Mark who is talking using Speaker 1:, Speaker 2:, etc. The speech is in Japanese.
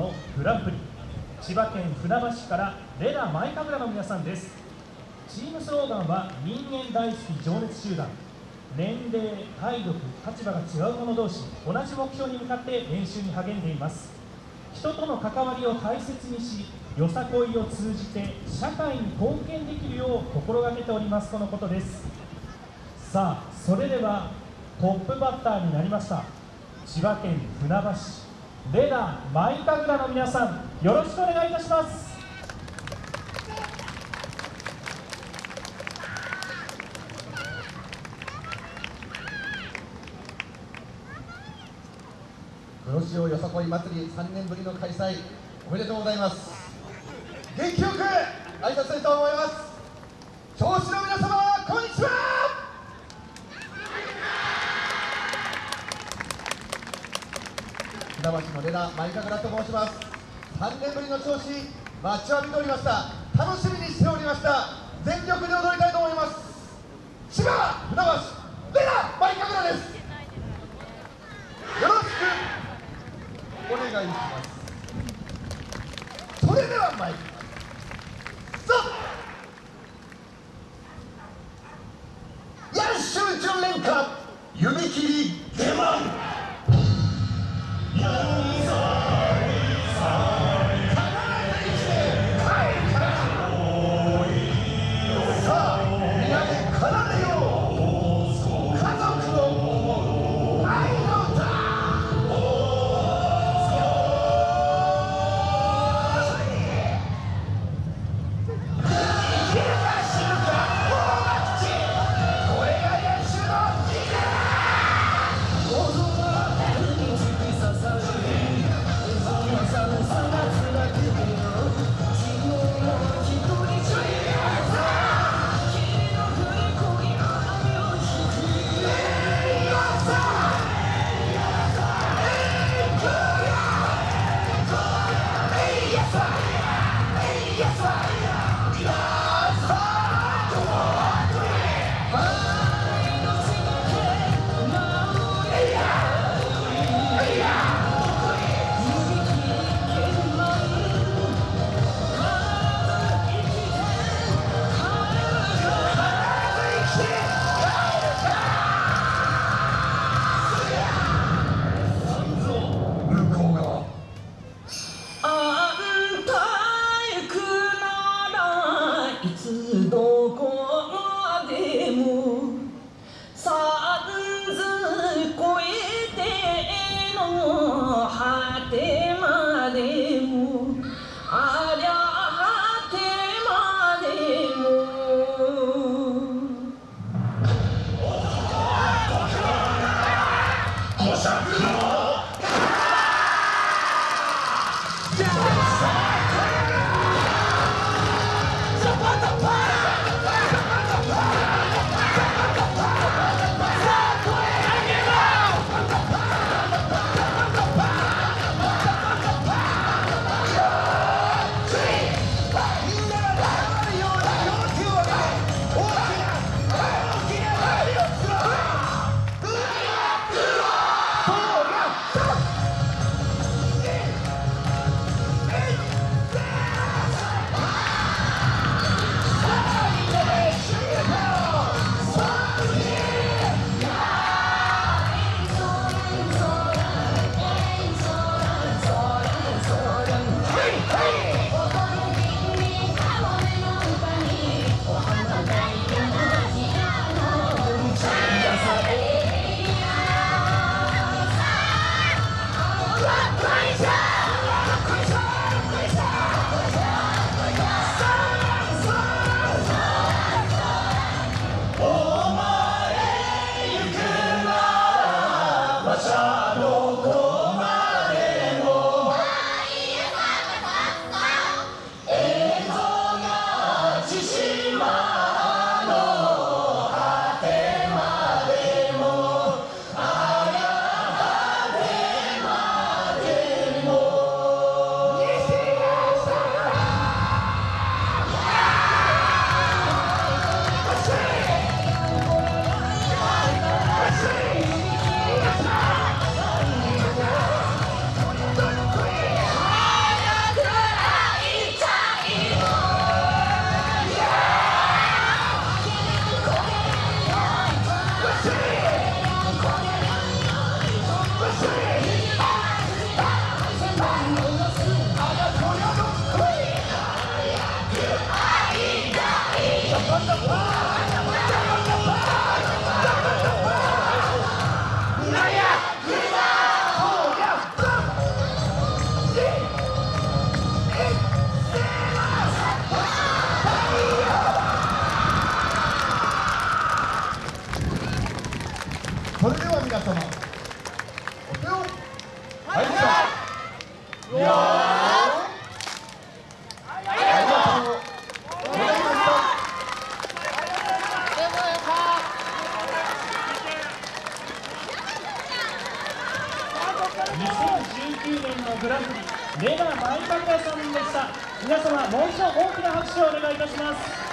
Speaker 1: のグランプリ千葉県船橋市からレナマイカブラの皆さんです。チームスローガンは人間大好き情熱集団。年齢体力立場が違う者同士同じ目標に向かって練習に励んでいます。人との関わりを大切にしよさこいを通じて社会に貢献できるよう心がけております。とのことです。さあそれではトップバッターになりました。千葉県船橋レナマイカグラの皆さんよろしくお願いいたします。
Speaker 2: 黒潮よさこい祭り3年ぶりの開催おめでとうございます。元気よく挨拶したいと思います。調子の皆様こんにちは船橋のレナマイカグラと申します。3年ぶりの調子待ちわびておりました。楽しみにしておりました。全力で踊りたいと思います。千葉船橋レナマイカグラです。よろしくお願いします。それでは参りますさあ。ヤッシュ純連歌指切り出番。で
Speaker 3: もありゃ果てまでも「
Speaker 2: い
Speaker 1: レナ・マイカさんでした。皆様もう一度大きな拍手をお願いいたします。